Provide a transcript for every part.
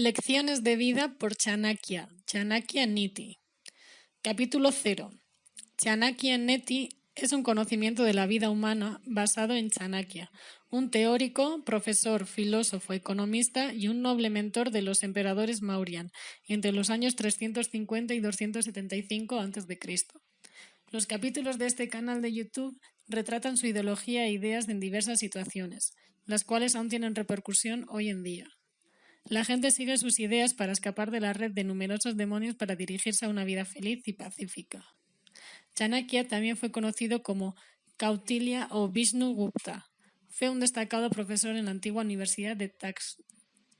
Lecciones de vida por Chanakya, Chanakya Niti. Capítulo 0. Chanakya Niti es un conocimiento de la vida humana basado en Chanakya, un teórico, profesor, filósofo, economista y un noble mentor de los emperadores Mauryan entre los años 350 y 275 a.C. Los capítulos de este canal de YouTube retratan su ideología e ideas en diversas situaciones, las cuales aún tienen repercusión hoy en día. La gente sigue sus ideas para escapar de la red de numerosos demonios para dirigirse a una vida feliz y pacífica. Chanakya también fue conocido como Kautilya o Vishnu Gupta. Fue un destacado profesor en la antigua Universidad de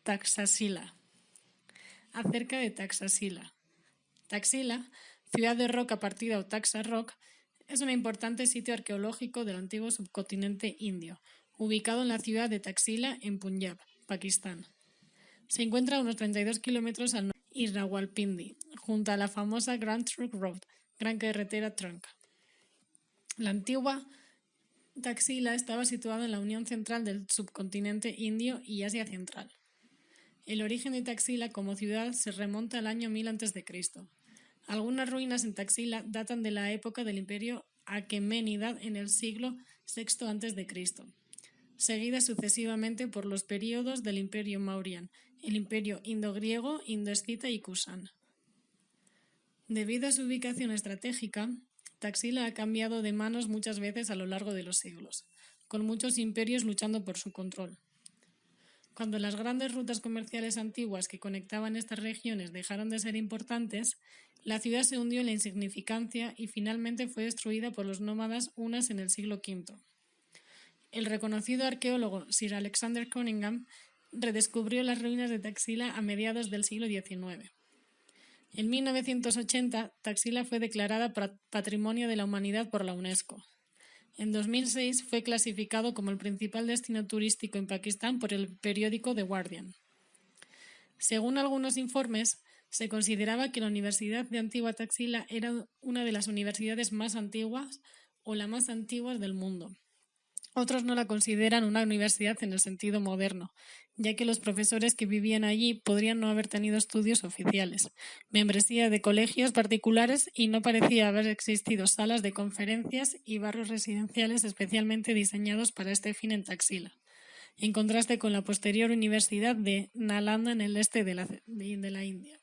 Taxasila. Acerca de Taxasila. Taxila, ciudad de roca partida o Taxa Rock, es un importante sitio arqueológico del antiguo subcontinente indio, ubicado en la ciudad de Taxila, en Punjab, Pakistán. Se encuentra a unos 32 kilómetros al norte de Rawalpindi, junto a la famosa Grand Trunk Road, Gran Carretera Trunca. La antigua Taxila estaba situada en la unión central del subcontinente indio y Asia Central. El origen de Taxila como ciudad se remonta al año 1000 a.C. Algunas ruinas en Taxila datan de la época del imperio Aqueménida en el siglo VI a.C seguidas sucesivamente por los períodos del Imperio Mauryan, el Imperio Indo-Griego, Indo-Escita y Kusan. Debido a su ubicación estratégica, Taxila ha cambiado de manos muchas veces a lo largo de los siglos, con muchos imperios luchando por su control. Cuando las grandes rutas comerciales antiguas que conectaban estas regiones dejaron de ser importantes, la ciudad se hundió en la insignificancia y finalmente fue destruida por los nómadas unas en el siglo V. El reconocido arqueólogo Sir Alexander Cunningham redescubrió las ruinas de Taxila a mediados del siglo XIX. En 1980, Taxila fue declarada Patrimonio de la Humanidad por la UNESCO. En 2006 fue clasificado como el principal destino turístico en Pakistán por el periódico The Guardian. Según algunos informes, se consideraba que la Universidad de Antigua Taxila era una de las universidades más antiguas o la más antigua del mundo. Otros no la consideran una universidad en el sentido moderno, ya que los profesores que vivían allí podrían no haber tenido estudios oficiales, membresía de colegios particulares y no parecía haber existido salas de conferencias y barrios residenciales especialmente diseñados para este fin en Taxila, en contraste con la posterior Universidad de Nalanda en el este de la, de la India.